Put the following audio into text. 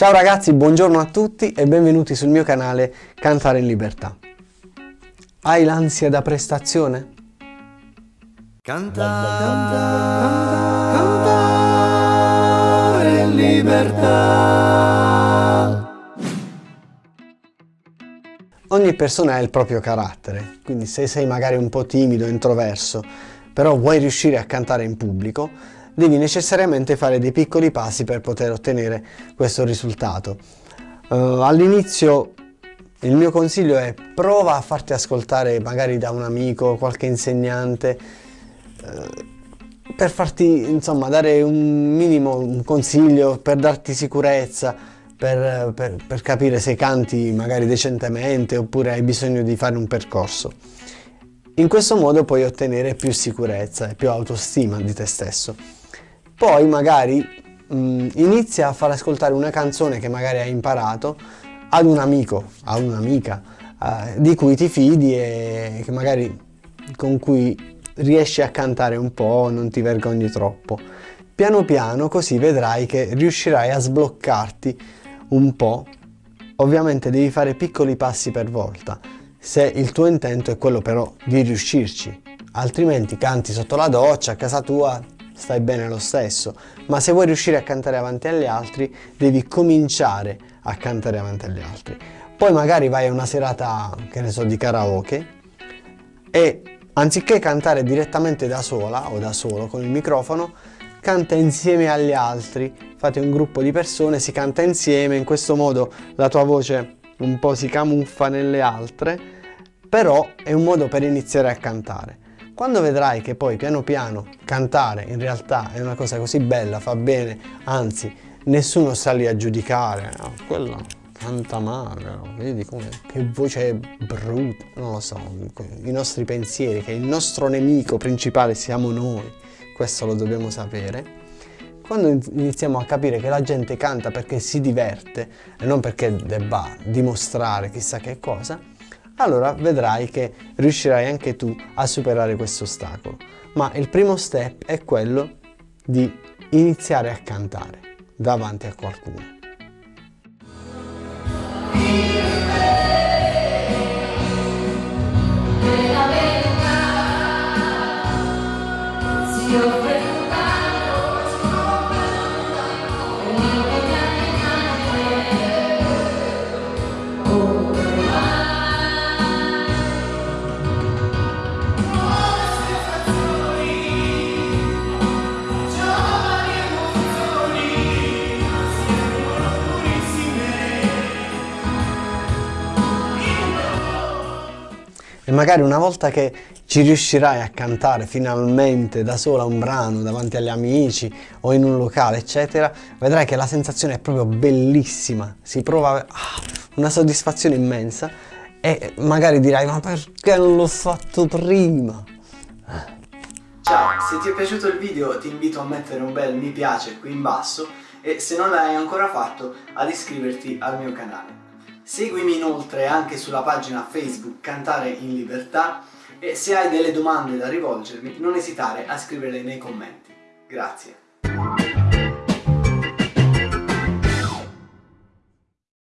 Ciao ragazzi, buongiorno a tutti e benvenuti sul mio canale Cantare in Libertà. Hai l'ansia da prestazione? Cantare, cantare in libertà. Ogni persona ha il proprio carattere, quindi se sei magari un po' timido, introverso, però vuoi riuscire a cantare in pubblico, devi necessariamente fare dei piccoli passi per poter ottenere questo risultato. Uh, All'inizio il mio consiglio è prova a farti ascoltare magari da un amico, qualche insegnante, uh, per farti insomma dare un minimo un consiglio, per darti sicurezza, per, per, per capire se canti magari decentemente oppure hai bisogno di fare un percorso. In questo modo puoi ottenere più sicurezza e più autostima di te stesso. Poi magari mh, inizia a far ascoltare una canzone che magari hai imparato ad un amico, a un'amica eh, di cui ti fidi e che magari con cui riesci a cantare un po', non ti vergogni troppo. Piano piano così vedrai che riuscirai a sbloccarti un po'. Ovviamente devi fare piccoli passi per volta, se il tuo intento è quello però di riuscirci. Altrimenti canti sotto la doccia, a casa tua, stai bene lo stesso, ma se vuoi riuscire a cantare avanti agli altri devi cominciare a cantare avanti agli altri. Poi magari vai a una serata, che ne so, di karaoke e anziché cantare direttamente da sola o da solo con il microfono, canta insieme agli altri, fate un gruppo di persone, si canta insieme, in questo modo la tua voce un po' si camuffa nelle altre, però è un modo per iniziare a cantare. Quando vedrai che poi piano piano cantare in realtà è una cosa così bella, fa bene, anzi nessuno sta lì a giudicare, no, quello canta male, vedi come, che voce brutta, non lo so, i nostri pensieri, che il nostro nemico principale siamo noi, questo lo dobbiamo sapere. Quando iniziamo a capire che la gente canta perché si diverte e non perché debba dimostrare chissà che cosa, allora vedrai che riuscirai anche tu a superare questo ostacolo. Ma il primo step è quello di iniziare a cantare davanti a qualcuno. E magari una volta che ci riuscirai a cantare finalmente da sola un brano davanti agli amici o in un locale eccetera vedrai che la sensazione è proprio bellissima. Si prova ah, una soddisfazione immensa e magari dirai ma perché non l'ho fatto prima? Ciao, se ti è piaciuto il video ti invito a mettere un bel mi piace qui in basso e se non l'hai ancora fatto ad iscriverti al mio canale Seguimi inoltre anche sulla pagina Facebook Cantare in Libertà e se hai delle domande da rivolgermi non esitare a scriverle nei commenti. Grazie.